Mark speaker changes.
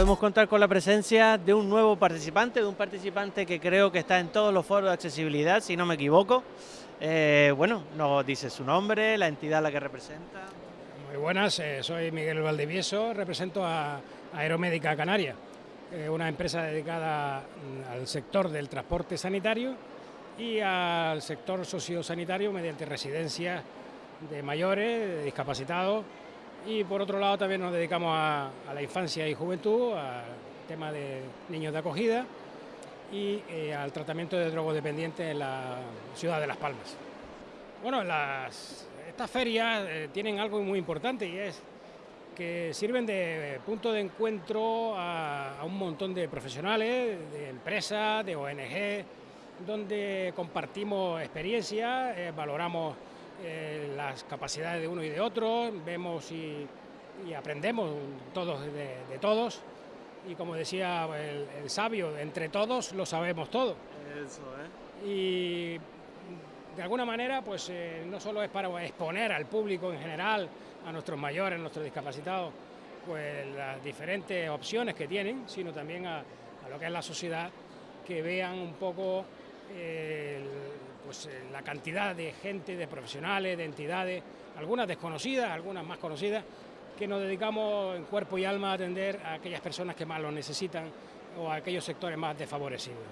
Speaker 1: podemos contar con la presencia de un nuevo participante, de un participante que creo que está en todos los foros de accesibilidad, si no me equivoco. Eh, bueno, nos dice su nombre, la entidad a la que representa.
Speaker 2: Muy buenas, eh, soy Miguel Valdivieso, represento a Aeromédica Canaria, eh, una empresa dedicada mm, al sector del transporte sanitario y al sector sociosanitario mediante residencias de mayores, de discapacitados y por otro lado también nos dedicamos a, la infancia y juventud, al tema de niños de acogida y eh, al tratamiento de drogodependientes en la ciudad de Las Palmas. Bueno, estas ferias eh, tienen algo muy importante y es que sirven de punto de encuentro a, un montón de profesionales, de empresas, de ONG, donde compartimos experiencias, eh, valoramos eh, las capacidades de uno y de otro, vemos y, aprendemos todos de, todos. Y como decía el, sabio, entre todos lo sabemos todo. Eso, ¿eh? Y de alguna manera, pues eh, no solo es para exponer al público en general, a nuestros mayores, a nuestros discapacitados, pues las diferentes opciones que tienen, sino también a, lo que es la sociedad, que vean un poco el pues, eh, la cantidad de gente, de profesionales, de entidades, algunas desconocidas, algunas más conocidas, que nos dedicamos en cuerpo y alma a atender a aquellas personas que más lo necesitan o a aquellos sectores más desfavorecidos.